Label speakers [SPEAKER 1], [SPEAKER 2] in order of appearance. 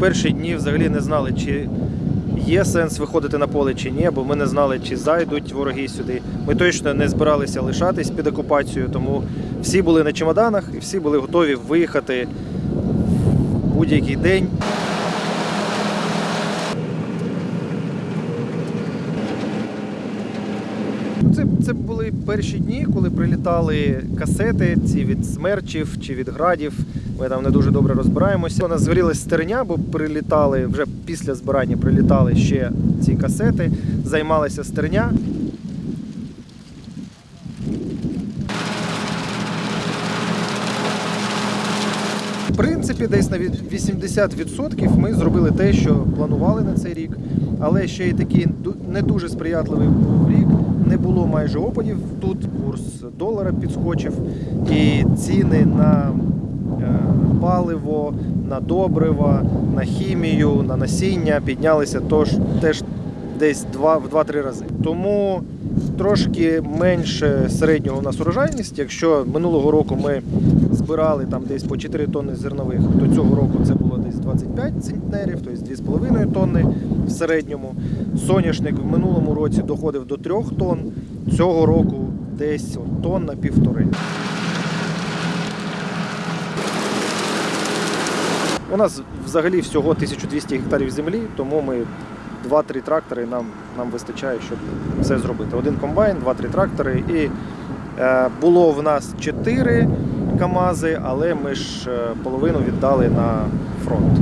[SPEAKER 1] перші дні взагалі не знали, чи є сенс виходити на поле чи ні, бо ми не знали, чи зайдуть вороги сюди. Ми точно не збиралися лишатись під окупацією, тому всі були на чемоданах і всі були готові виїхати в будь-який день. Це, були перші дні, коли прилітали касети, ці від смерчів чи від градів. Ми там не дуже добре розбираємося. У нас згорілась стерня, бо прилітали вже після збирання прилітали ще ці касети, займалася стерня. В принципі, десь на від- 80% ми зробили те, що планували на цей рік, але ще й такий не дуже сприятливий був рік. Не було майже опадів. Тут курс долара підскочив, і ціни на е, паливо, на добрива, на хімію, на насіння піднялися тож, теж десь в 2-3 рази. Тому трошки менше середнього у нас урожайність. Якщо минулого року ми збирали там десь по 4 тонни зернових, то цього року це було десь 25 центнерів, тобто 2,5 тонни в середньому. Соняшник в минулому році доходив до 3 тонн, цього року десь тонна півтори. У нас взагалі всього 1200 гектарів землі, тому ми 2-3 трактори нам, нам вистачає, щоб все зробити. Один комбайн, 2-3 трактори. І е, було в нас 4 КАМАЗи, але ми ж е, половину віддали на фронт.